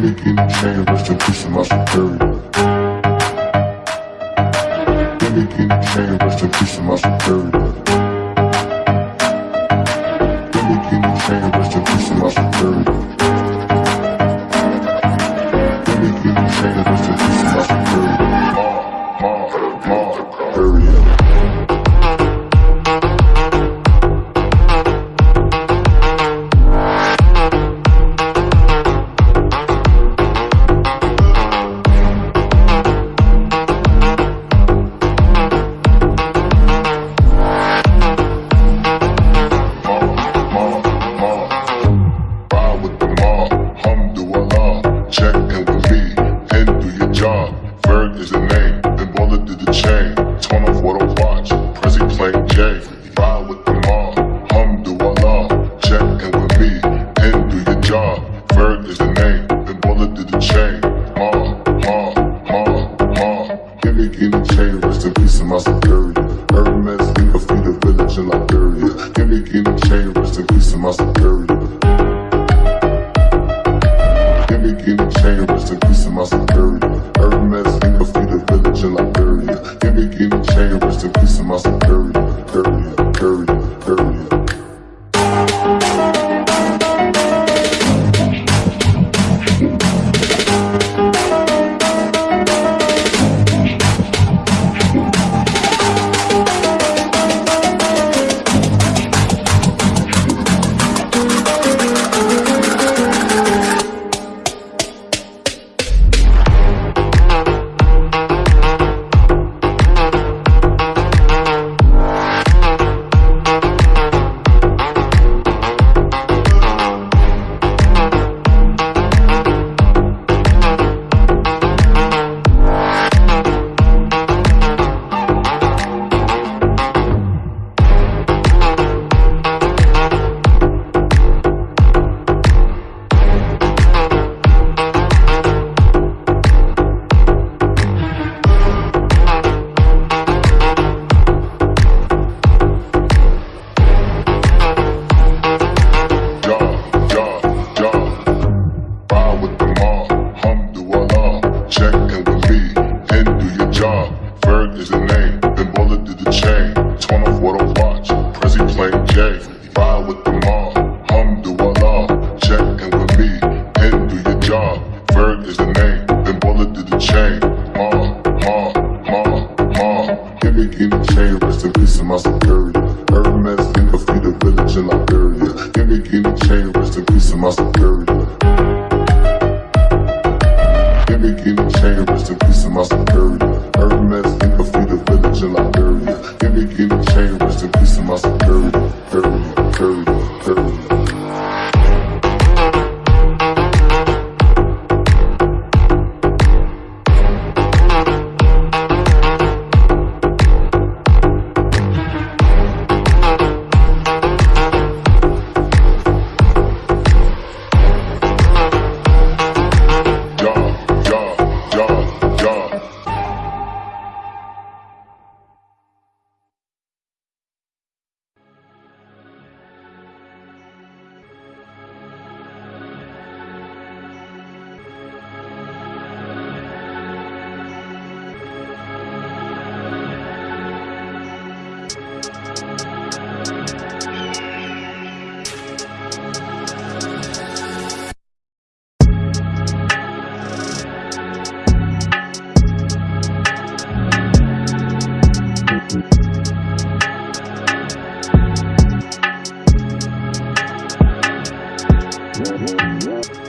Me guinea chain, rest in peace to my superior. Me guinea chain, rest in peace to my superior. Me guinea chain, rest in peace to my superior. Me guinea chain, rest in peace to my superior. Playing Ride with the mob, alhamdulillah. Check in with me, and do your job. Ferg is the name, then bullet did the chain. Ma, ma, ma, ma. Give me guinea chain, rest in peace of my superior. Hermes, we can feed a village in Liberia. Give me guinea chain, rest in peace of my superior. Give me guinea chain, rest in peace of my superior. Bird is the name, then bullet to the chain. Ma, ma, ma, ma. Hit me in the chain, rest in peace in my superior. Hermes in the feet of village in Liberia. Hit me in the chain, rest in peace in my superior. Yeah.